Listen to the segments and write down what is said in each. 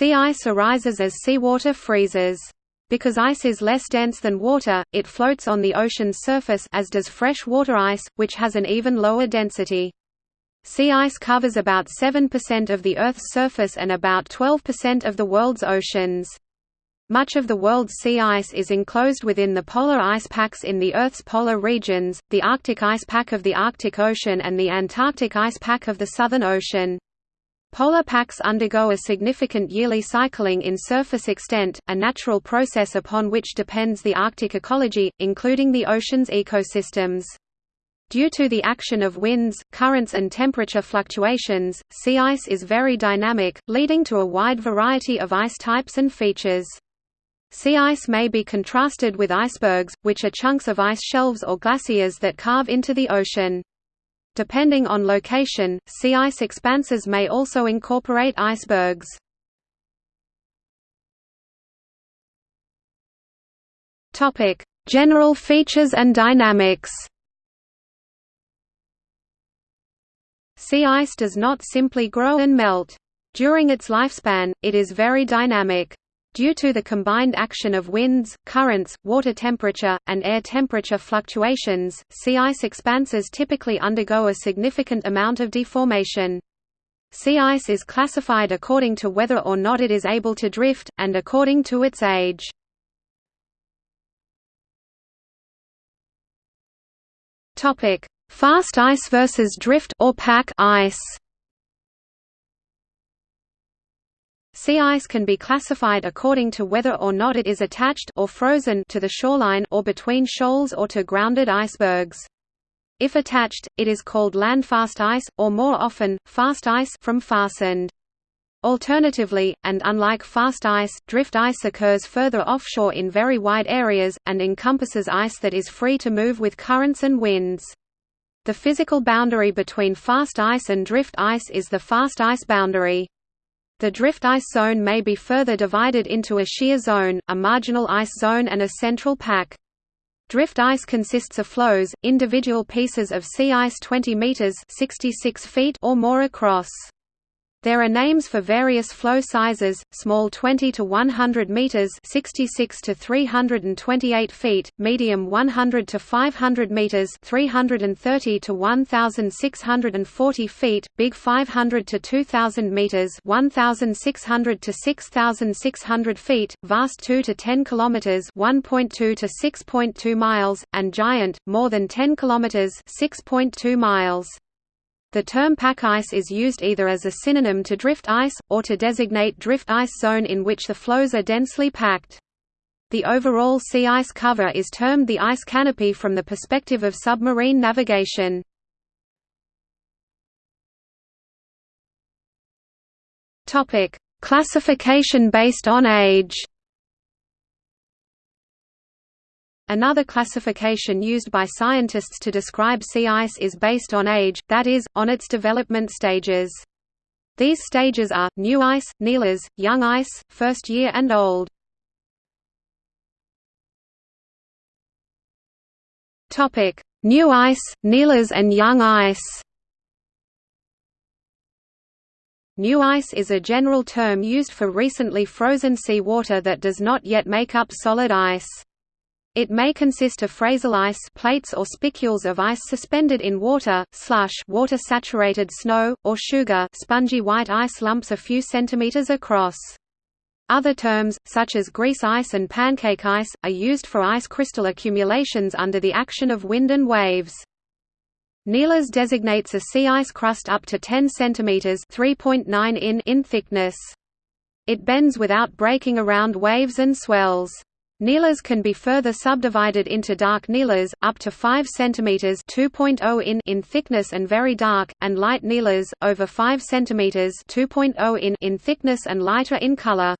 Sea ice arises as seawater freezes. Because ice is less dense than water, it floats on the ocean's surface as does fresh water ice, which has an even lower density. Sea ice covers about 7% of the Earth's surface and about 12% of the world's oceans. Much of the world's sea ice is enclosed within the polar ice packs in the Earth's polar regions, the Arctic ice pack of the Arctic Ocean and the Antarctic ice pack of the Southern Ocean. Polar packs undergo a significant yearly cycling in surface extent, a natural process upon which depends the Arctic ecology, including the ocean's ecosystems. Due to the action of winds, currents and temperature fluctuations, sea ice is very dynamic, leading to a wide variety of ice types and features. Sea ice may be contrasted with icebergs, which are chunks of ice shelves or glaciers that carve into the ocean. Depending on location, sea ice expanses may also incorporate icebergs. General features and dynamics. Sea ice does not simply grow and melt. During its lifespan, it is very dynamic. Due to the combined action of winds, currents, water temperature, and air temperature fluctuations, sea ice expanses typically undergo a significant amount of deformation. Sea ice is classified according to whether or not it is able to drift, and according to its age. Fast ice versus drift or pack ice Sea ice can be classified according to whether or not it is attached or frozen to the shoreline or between shoals or to grounded icebergs. If attached, it is called landfast ice, or more often, fast ice from fastened. Alternatively, and unlike fast ice, drift ice occurs further offshore in very wide areas, and encompasses ice that is free to move with currents and winds. The physical boundary between fast ice and drift ice is the fast ice boundary. The drift ice zone may be further divided into a shear zone, a marginal ice zone and a central pack. Drift ice consists of floes, individual pieces of sea ice 20 meters (66 feet) or more across. There are names for various floe sizes: small 20 to 100 meters (66 to 328 feet), medium 100 to 500 meters (330 to 1640 feet), big 500 to 2000 meters (1600 to 6600 feet), vast 2 to 10 kilometers (1.2 to 6.2 miles), and giant more than 10 kilometers (6.2 miles). The term pack ice is used either as a synonym to drift ice, or to designate drift ice zone in which the floes are densely packed. The overall sea ice cover is termed the ice canopy from the perspective of submarine navigation. Classification based on age Another classification used by scientists to describe sea ice is based on age, that is, on its development stages. These stages are, new ice, nilas, young ice, first year and old. New ice, nilas and young ice New ice is a general term used for recently frozen sea water that does not yet make up solid ice. It may consist of frazil ice plates or spicules of ice suspended in water, slush water-saturated snow, or sugar spongy white ice lumps a few centimeters across. Other terms, such as grease ice and pancake ice, are used for ice crystal accumulations under the action of wind and waves. Nilas designates a sea ice crust up to 10 cm 3.9 in in thickness. It bends without breaking around waves and swells. Nilas can be further subdivided into dark nilas, up to 5 cm 2.0 in in thickness and very dark, and light nilas, over 5 cm 2.0 in in thickness and lighter in color.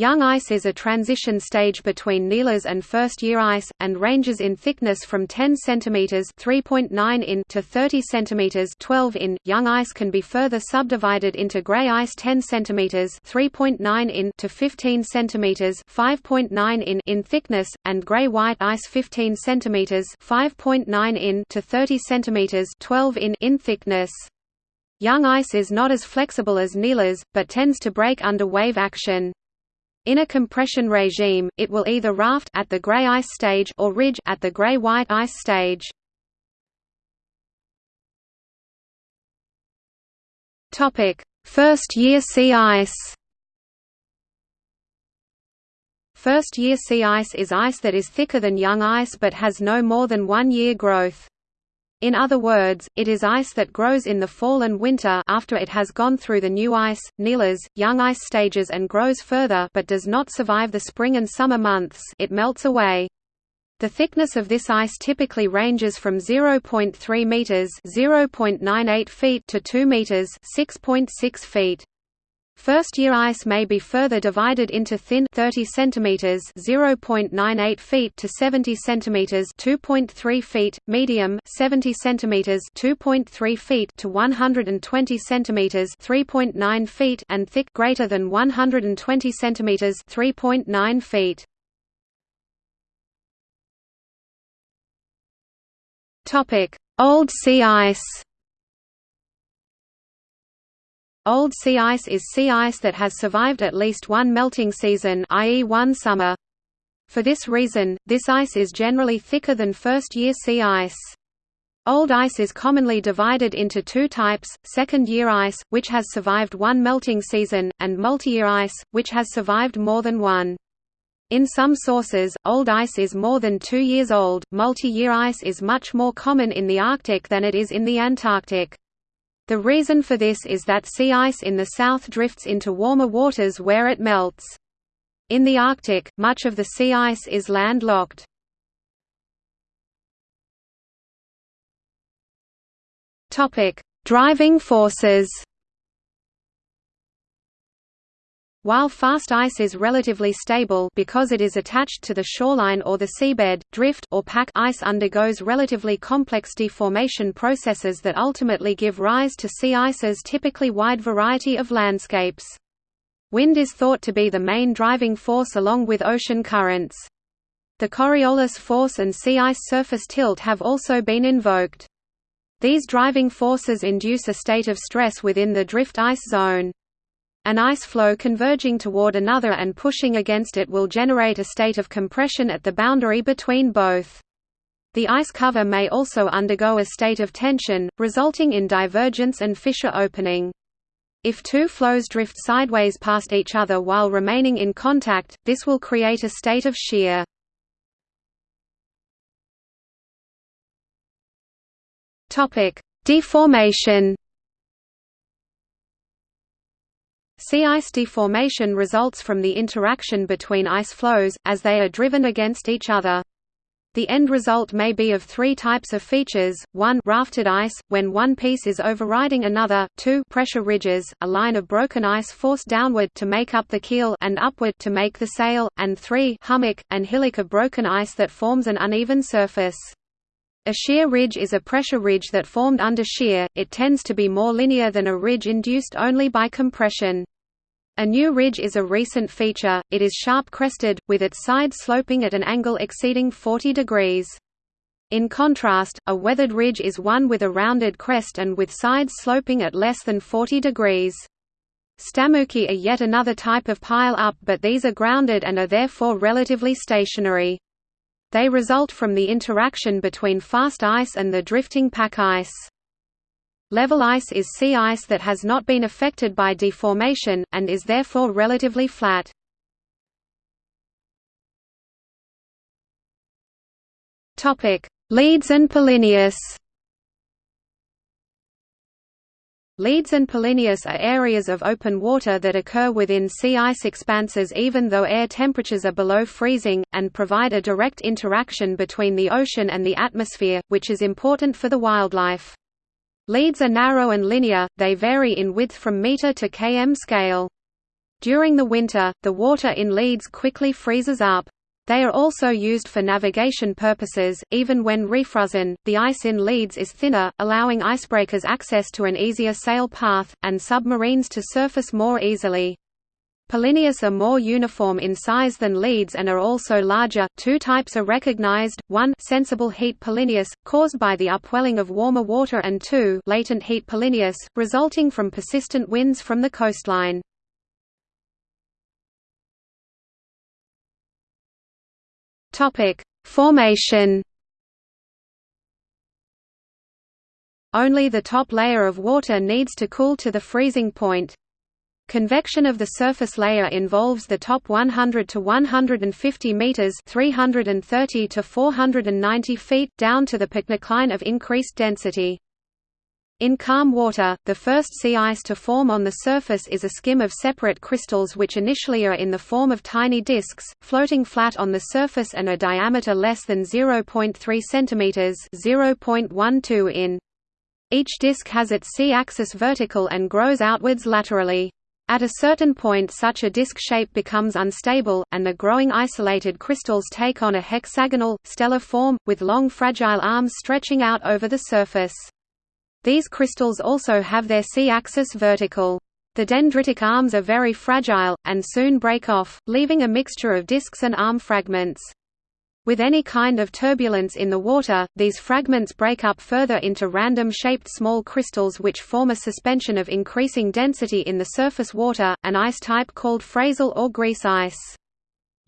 Young ice is a transition stage between nilas and first-year ice, and ranges in thickness from 10 cm (3.9 in) to 30 cm (12 in). Young ice can be further subdivided into gray ice 10 cm (3.9 in) to 15 cm (5.9 in) in thickness, and gray-white ice 15 cm (5.9 in) to 30 cm (12 in) in thickness. Young ice is not as flexible as nilas, but tends to break under wave action. In a compression regime, it will either raft at the gray ice stage or ridge at the gray-white ice stage. Topic: First-year sea ice. First-year sea ice is ice that is thicker than young ice but has no more than one year growth. In other words, it is ice that grows in the fall and winter after it has gone through the new ice, nilas, young ice stages and grows further but does not survive the spring and summer months it melts away. The thickness of this ice typically ranges from 0.3 meters (0.98 feet) to 2 meters (6.6 feet). First-year ice may be further divided into thin 30 centimeters (0.98 feet) to 70 centimeters (2.3 feet), medium 70 centimeters (2.3 feet) to 120 centimeters (3.9 feet) and thick greater than 120 centimeters (3.9 feet). Topic: Old sea ice. Old sea ice is sea ice that has survived at least one melting season i.e. one summer. For this reason, this ice is generally thicker than first-year sea ice. Old ice is commonly divided into two types, second-year ice, which has survived one melting season, and multi-year ice, which has survived more than one. In some sources, old ice is more than two years old. Multi-year ice is much more common in the Arctic than it is in the Antarctic. The reason for this is that sea ice in the south drifts into warmer waters where it melts. In the Arctic, much of the sea ice is landlocked. Driving forces While fast ice is relatively stable because it is attached to the shoreline or the seabed, drift or pack ice undergoes relatively complex deformation processes that ultimately give rise to sea ice's typically wide variety of landscapes. Wind is thought to be the main driving force along with ocean currents. The Coriolis force and sea ice surface tilt have also been invoked. These driving forces induce a state of stress within the drift ice zone. An ice floe converging toward another and pushing against it will generate a state of compression at the boundary between both. The ice cover may also undergo a state of tension, resulting in divergence and fissure opening. If two floes drift sideways past each other while remaining in contact, this will create a state of shear. Deformation Sea ice deformation results from the interaction between ice floes, as they are driven against each other. The end result may be of three types of features, 1 rafted ice, when one piece is overriding another, 2 pressure ridges, a line of broken ice forced downward to make up the keel and upward to make the sail, and 3 hummock, and hillock of broken ice that forms an uneven surface. A shear ridge is a pressure ridge that formed under shear, it tends to be more linear than a ridge induced only by compression. A new ridge is a recent feature, it is sharp-crested, with its sides sloping at an angle exceeding 40 degrees. In contrast, a weathered ridge is one with a rounded crest and with sides sloping at less than 40 degrees. Stamuki are yet another type of pile-up but these are grounded and are therefore relatively stationary. They result from the interaction between fast ice and the drifting pack ice. Level ice is sea ice that has not been affected by deformation, and is therefore relatively flat. Leads and polynyas Leads and polynyas are areas of open water that occur within sea ice expanses even though air temperatures are below freezing, and provide a direct interaction between the ocean and the atmosphere, which is important for the wildlife. Leads are narrow and linear, they vary in width from meter to km scale. During the winter, the water in leads quickly freezes up. They are also used for navigation purposes, even when refrozen. The ice in leads is thinner, allowing icebreakers access to an easier sail path, and submarines to surface more easily. Polynyas are more uniform in size than leads and are also larger. Two types are recognized: one, sensible heat polynyas, caused by the upwelling of warmer water, and two, latent heat polynyas, resulting from persistent winds from the coastline. Topic: Formation. Only the top layer of water needs to cool to the freezing point. Convection of the surface layer involves the top 100 to 150 meters (330 to 490 feet) down to the pycnocline of increased density. In calm water, the first sea ice to form on the surface is a skim of separate crystals which initially are in the form of tiny disks, floating flat on the surface and a diameter less than 0.3 cm 0.12 in. Each disk has its c-axis vertical and grows outwards laterally. At a certain point such a disk shape becomes unstable, and the growing isolated crystals take on a hexagonal, stellar form, with long fragile arms stretching out over the surface. These crystals also have their c-axis vertical. The dendritic arms are very fragile, and soon break off, leaving a mixture of disks and arm fragments. With any kind of turbulence in the water, these fragments break up further into random-shaped small crystals which form a suspension of increasing density in the surface water, an ice type called frazil or grease ice.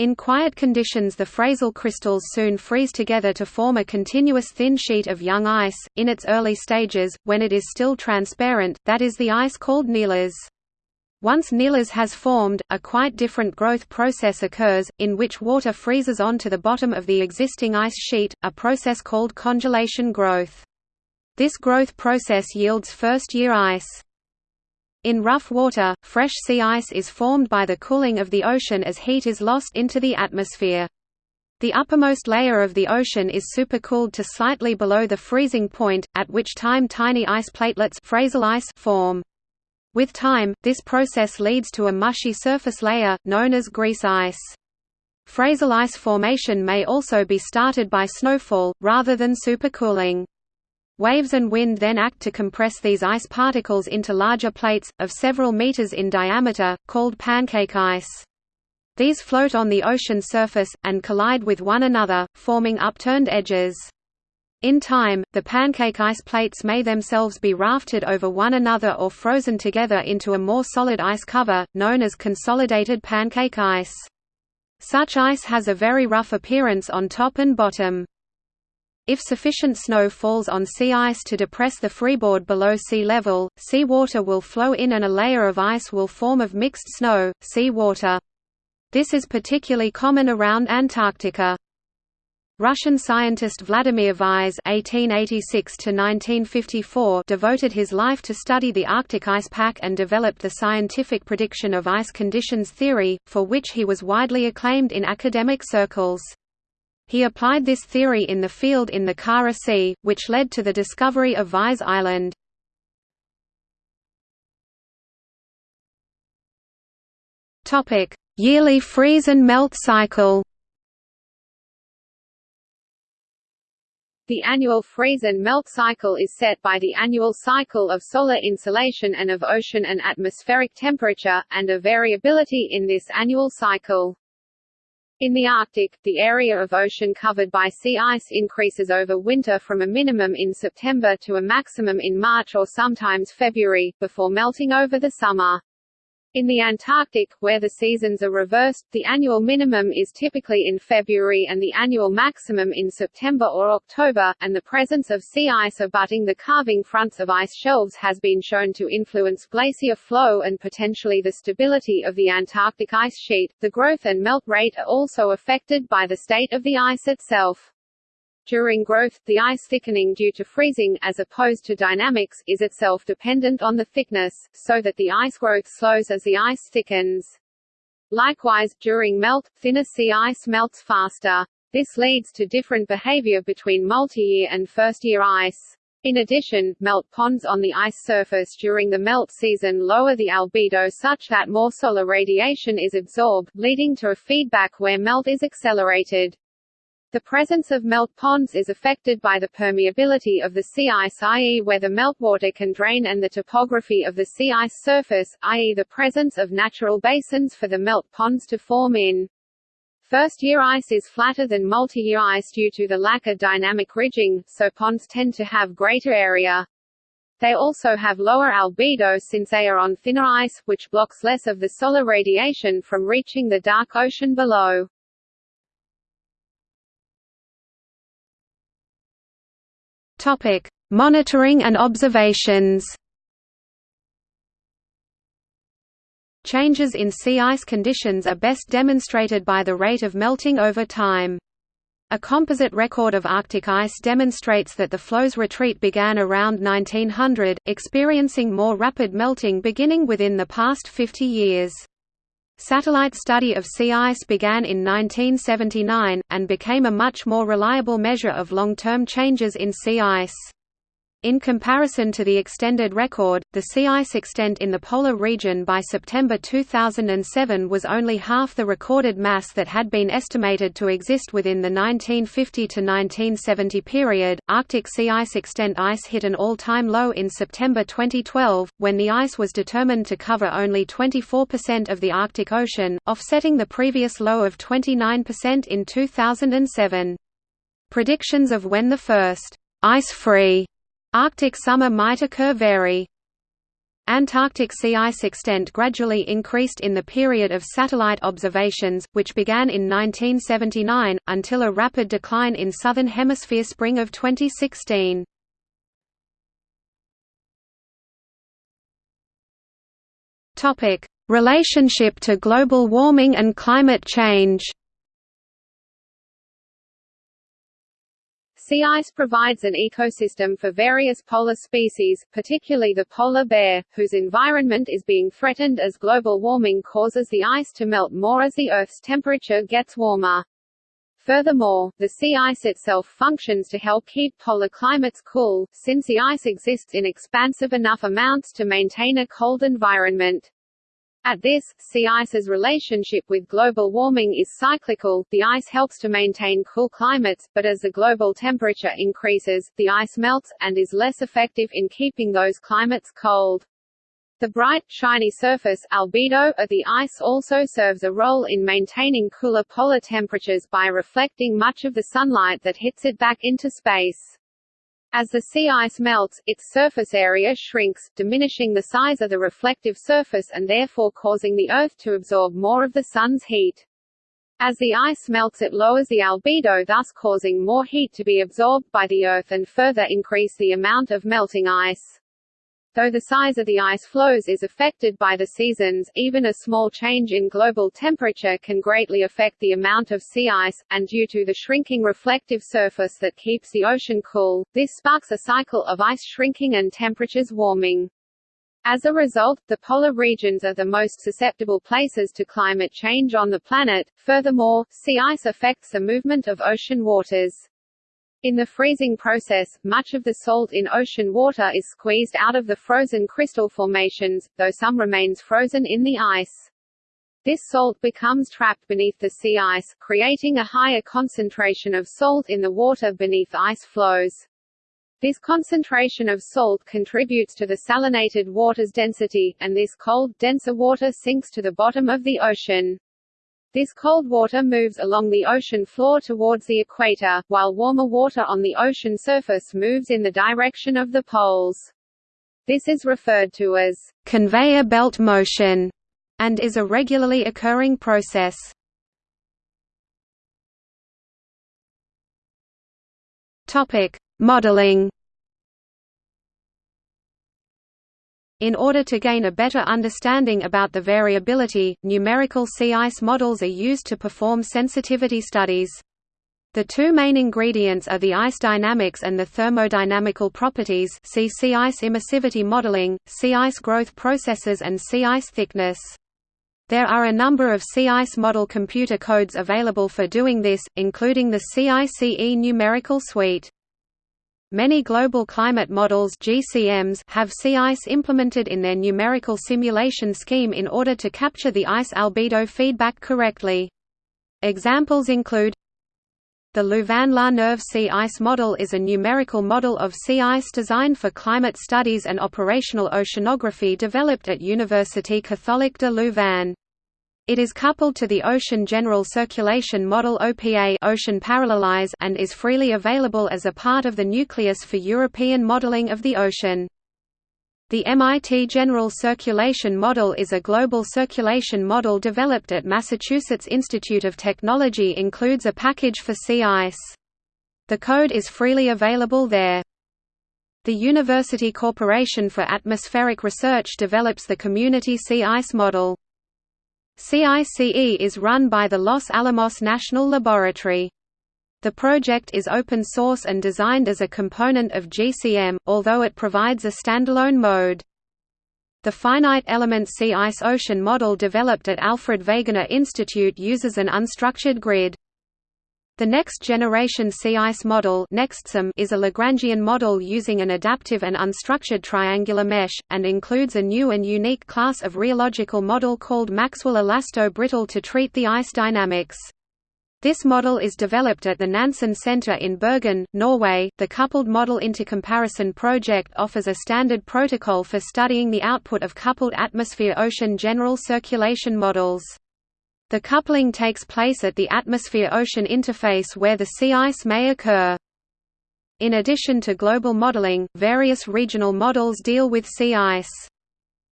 In quiet conditions the frazil crystals soon freeze together to form a continuous thin sheet of young ice. In its early stages, when it is still transparent, that is the ice called nilas. Once nilas has formed, a quite different growth process occurs, in which water freezes onto the bottom of the existing ice sheet, a process called congelation growth. This growth process yields first-year ice. In rough water, fresh sea ice is formed by the cooling of the ocean as heat is lost into the atmosphere. The uppermost layer of the ocean is supercooled to slightly below the freezing point, at which time tiny ice platelets ice form. With time, this process leads to a mushy surface layer, known as grease ice. Frazil ice formation may also be started by snowfall, rather than supercooling. Waves and wind then act to compress these ice particles into larger plates, of several meters in diameter, called pancake ice. These float on the ocean surface, and collide with one another, forming upturned edges. In time, the pancake ice plates may themselves be rafted over one another or frozen together into a more solid ice cover, known as consolidated pancake ice. Such ice has a very rough appearance on top and bottom. If sufficient snow falls on sea ice to depress the freeboard below sea level, sea water will flow in and a layer of ice will form of mixed snow, sea water. This is particularly common around Antarctica. Russian scientist Vladimir Vize (1886–1954) devoted his life to study the Arctic ice pack and developed the scientific prediction of ice conditions theory, for which he was widely acclaimed in academic circles. He applied this theory in the field in the Kara Sea, which led to the discovery of Vize Island. Yearly freeze and melt cycle. The annual freeze and melt cycle is set by the annual cycle of solar insolation and of ocean and atmospheric temperature, and a variability in this annual cycle. In the Arctic, the area of ocean covered by sea ice increases over winter from a minimum in September to a maximum in March or sometimes February, before melting over the summer. In the Antarctic, where the seasons are reversed, the annual minimum is typically in February and the annual maximum in September or October, and the presence of sea ice abutting the calving fronts of ice shelves has been shown to influence glacier flow and potentially the stability of the Antarctic ice sheet. The growth and melt rate are also affected by the state of the ice itself. During growth, the ice thickening due to freezing, as opposed to dynamics, is itself dependent on the thickness, so that the ice growth slows as the ice thickens. Likewise, during melt, thinner sea ice melts faster. This leads to different behavior between multi-year and first-year ice. In addition, melt ponds on the ice surface during the melt season lower the albedo such that more solar radiation is absorbed, leading to a feedback where melt is accelerated. The presence of melt ponds is affected by the permeability of the sea ice i.e. where the meltwater can drain and the topography of the sea ice surface, i.e. the presence of natural basins for the melt ponds to form in. First-year ice is flatter than multi-year ice due to the lack of dynamic ridging, so ponds tend to have greater area. They also have lower albedo since they are on thinner ice, which blocks less of the solar radiation from reaching the dark ocean below. Topic: Monitoring and observations. Changes in sea ice conditions are best demonstrated by the rate of melting over time. A composite record of Arctic ice demonstrates that the floe's retreat began around 1900, experiencing more rapid melting beginning within the past 50 years. Satellite study of sea ice began in 1979, and became a much more reliable measure of long-term changes in sea ice. In comparison to the extended record, the sea ice extent in the polar region by September 2007 was only half the recorded mass that had been estimated to exist within the 1950 to 1970 period. Arctic sea ice extent ice hit an all-time low in September 2012, when the ice was determined to cover only 24% of the Arctic Ocean, offsetting the previous low of 29% in 2007. Predictions of when the first ice-free Arctic summer might occur vary. Antarctic sea ice extent gradually increased in the period of satellite observations, which began in 1979, until a rapid decline in Southern Hemisphere spring of 2016. Relationship to global warming and climate change Sea ice provides an ecosystem for various polar species, particularly the polar bear, whose environment is being threatened as global warming causes the ice to melt more as the Earth's temperature gets warmer. Furthermore, the sea ice itself functions to help keep polar climates cool, since the ice exists in expansive enough amounts to maintain a cold environment. At this, sea ice's relationship with global warming is cyclical, the ice helps to maintain cool climates, but as the global temperature increases, the ice melts, and is less effective in keeping those climates cold. The bright, shiny surface albedo of the ice also serves a role in maintaining cooler polar temperatures by reflecting much of the sunlight that hits it back into space. As the sea ice melts, its surface area shrinks, diminishing the size of the reflective surface and therefore causing the Earth to absorb more of the Sun's heat. As the ice melts it lowers the albedo thus causing more heat to be absorbed by the Earth and further increase the amount of melting ice. Though the size of the ice floes is affected by the seasons, even a small change in global temperature can greatly affect the amount of sea ice, and due to the shrinking reflective surface that keeps the ocean cool, this sparks a cycle of ice shrinking and temperatures warming. As a result, the polar regions are the most susceptible places to climate change on the planet. Furthermore, sea ice affects the movement of ocean waters. In the freezing process, much of the salt in ocean water is squeezed out of the frozen crystal formations, though some remains frozen in the ice. This salt becomes trapped beneath the sea ice, creating a higher concentration of salt in the water beneath ice floes. This concentration of salt contributes to the salinated water's density, and this cold, denser water sinks to the bottom of the ocean. This cold water moves along the ocean floor towards the equator, while warmer water on the ocean surface moves in the direction of the poles. This is referred to as conveyor belt motion and is a regularly occurring process. Topic: Modeling In order to gain a better understanding about the variability, numerical sea ice models are used to perform sensitivity studies. The two main ingredients are the ice dynamics and the thermodynamical properties see sea ice emissivity modeling, sea ice growth processes and sea ice thickness. There are a number of sea ice model computer codes available for doing this, including the CICE numerical suite. Many global climate models GCMs have sea ice implemented in their numerical simulation scheme in order to capture the ice albedo feedback correctly. Examples include The Louvain-la-Neuve sea ice model is a numerical model of sea ice designed for climate studies and operational oceanography developed at Université Catholique de Louvain. It is coupled to the Ocean General Circulation Model OPA Ocean Parallelize and is freely available as a part of the nucleus for European modeling of the ocean. The MIT General Circulation Model is a global circulation model developed at Massachusetts Institute of Technology includes a package for sea ice. The code is freely available there. The University Corporation for Atmospheric Research develops the Community Sea Ice Model. CICE is run by the Los Alamos National Laboratory. The project is open source and designed as a component of GCM, although it provides a standalone mode. The finite element sea ice ocean model developed at Alfred Wegener Institute uses an unstructured grid. The next generation sea ice model is a Lagrangian model using an adaptive and unstructured triangular mesh, and includes a new and unique class of rheological model called Maxwell elasto-brittle to treat the ice dynamics. This model is developed at the Nansen Center in Bergen, Norway. The Coupled Model Intercomparison Project offers a standard protocol for studying the output of coupled atmosphere-ocean general circulation models. The coupling takes place at the atmosphere-ocean interface where the sea ice may occur. In addition to global modeling, various regional models deal with sea ice.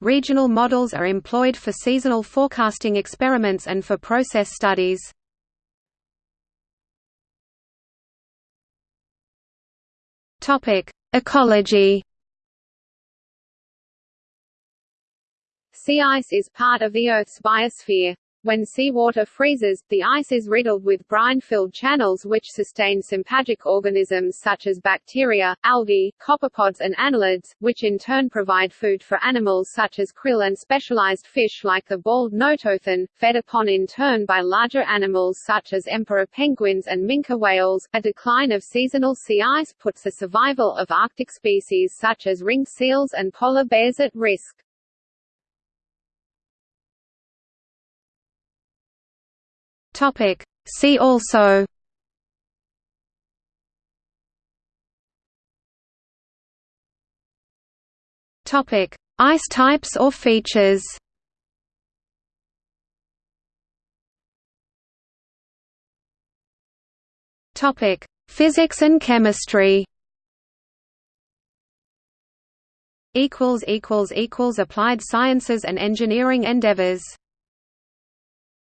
Regional models are employed for seasonal forecasting experiments and for process studies. Ecology. Sea ice is part of the Earth's biosphere. When seawater freezes, the ice is riddled with brine-filled channels which sustain sympagic organisms such as bacteria, algae, copepods and annelids, which in turn provide food for animals such as krill and specialized fish like the bald notothen, fed upon in turn by larger animals such as emperor penguins and minke whales. A decline of seasonal sea ice puts the survival of Arctic species such as ringed seals and polar bears at risk. Topic. See also Topic: Ice types or features. Topic: Physics and chemistry. Equals equals equals applied sciences and engineering endeavors.